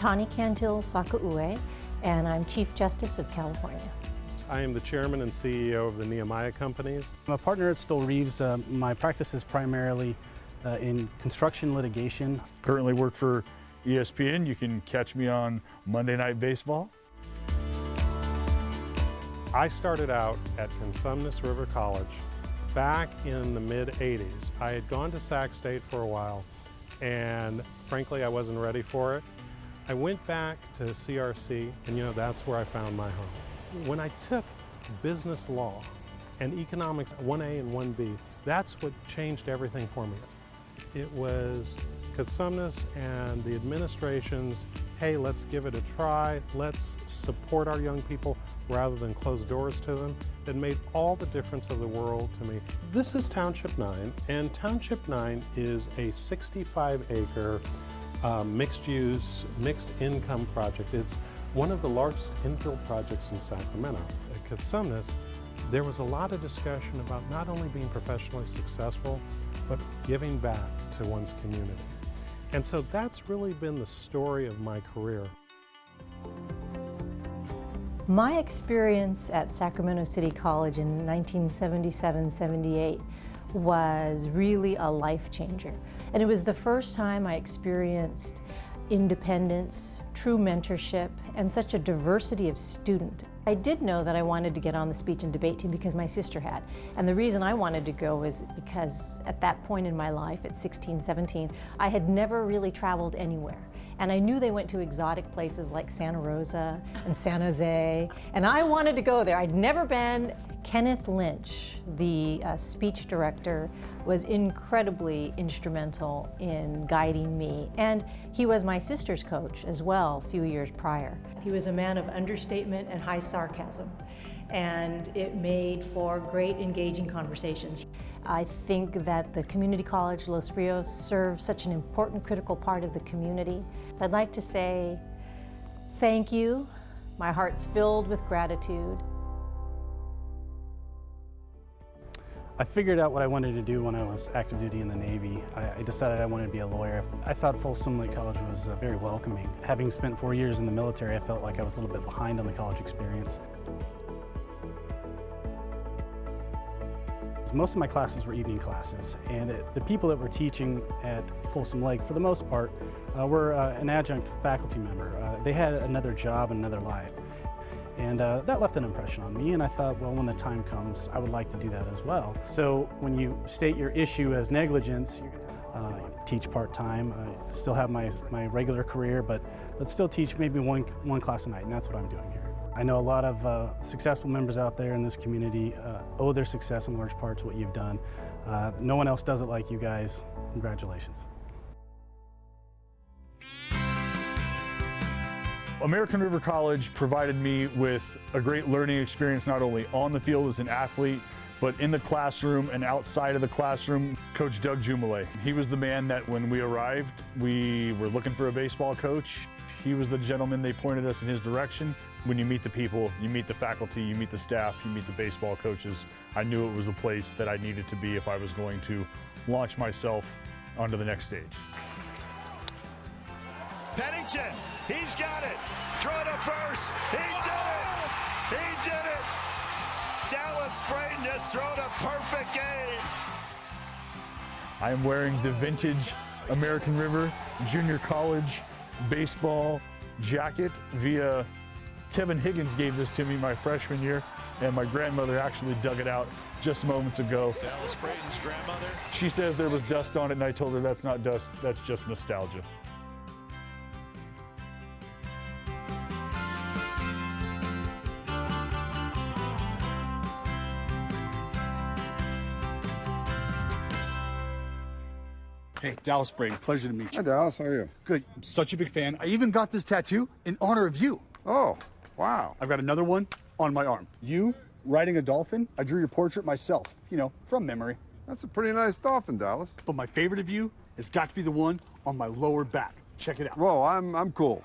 I'm Tani Cantil Sakauye, and I'm Chief Justice of California. I am the chairman and CEO of the Nehemiah Companies. I'm a partner at Stoel Rives. Uh, my practice is primarily uh, in construction litigation. Currently work for ESPN. You can catch me on Monday Night Baseball. I started out at Cosumnes River College back in the mid 80s. I had gone to Sac State for a while and frankly I wasn't ready for it. I went back to CRC and you know that's where I found my home. When I took business law and economics 1A and 1B, that's what changed everything for me. It was Cosumnes and the administration's, hey, let's give it a try, let's support our young people rather than close doors to them, that made all the difference of the world to me. This is Township 9, and Township 9 is a 65 acre uh, mixed use, mixed income project. It's one of the largest infill projects in Sacramento. At Cosumnes, there was a lot of discussion about not only being professionally successful, but giving back to one's community. And so that's really been the story of my career. My experience at Sacramento City College in 1977-78 was really a life changer. And it was the first time I experienced independence, true mentorship, and such a diversity of student. I did know that I wanted to get on the speech and debate team because my sister had. And the reason I wanted to go was because at that point in my life, at 16, 17, I had never really traveled anywhere. And I knew they went to exotic places like Santa Rosa and San Jose, and I wanted to go there. I'd never been. Kenneth Lynch, the uh, speech director, was incredibly instrumental in guiding me. And he was my sister's coach as well a few years prior. He was a man of understatement and high sarcasm and it made for great engaging conversations. I think that the community college Los Rios serves such an important critical part of the community. I'd like to say thank you. My heart's filled with gratitude. I figured out what I wanted to do when I was active duty in the Navy. I, I decided I wanted to be a lawyer. I thought Folsom Lake College was uh, very welcoming. Having spent four years in the military, I felt like I was a little bit behind on the college experience. Most of my classes were evening classes, and it, the people that were teaching at Folsom Lake, for the most part, uh, were uh, an adjunct faculty member. Uh, they had another job, and another life. And uh, that left an impression on me, and I thought, well, when the time comes, I would like to do that as well. So when you state your issue as negligence, uh, teach part-time, I still have my, my regular career, but, but still teach maybe one, one class a night, and that's what I'm doing here. I know a lot of uh, successful members out there in this community uh, owe their success in large part to what you've done. Uh, no one else does it like you guys. Congratulations. American River College provided me with a great learning experience not only on the field as an athlete, but in the classroom and outside of the classroom. Coach Doug Jumelet, he was the man that when we arrived, we were looking for a baseball coach. He was the gentleman, they pointed us in his direction. When you meet the people, you meet the faculty, you meet the staff, you meet the baseball coaches, I knew it was a place that I needed to be if I was going to launch myself onto the next stage. Pennington, he's got it. Throw it up first. He did it. He did it. Dallas Braden has thrown a perfect game. I am wearing the vintage American River Junior College baseball jacket via Kevin Higgins gave this to me my freshman year, and my grandmother actually dug it out just moments ago. Dallas Braden's grandmother. She says there was dust on it, and I told her that's not dust, that's just nostalgia. Hey, Dallas Braden, pleasure to meet you. Hi, Dallas. How are you? Good. I'm such a big fan. I even got this tattoo in honor of you. Oh, wow. I've got another one on my arm. You riding a dolphin. I drew your portrait myself, you know, from memory. That's a pretty nice dolphin, Dallas. But my favorite of you has got to be the one on my lower back. Check it out. Whoa, I'm, I'm cool.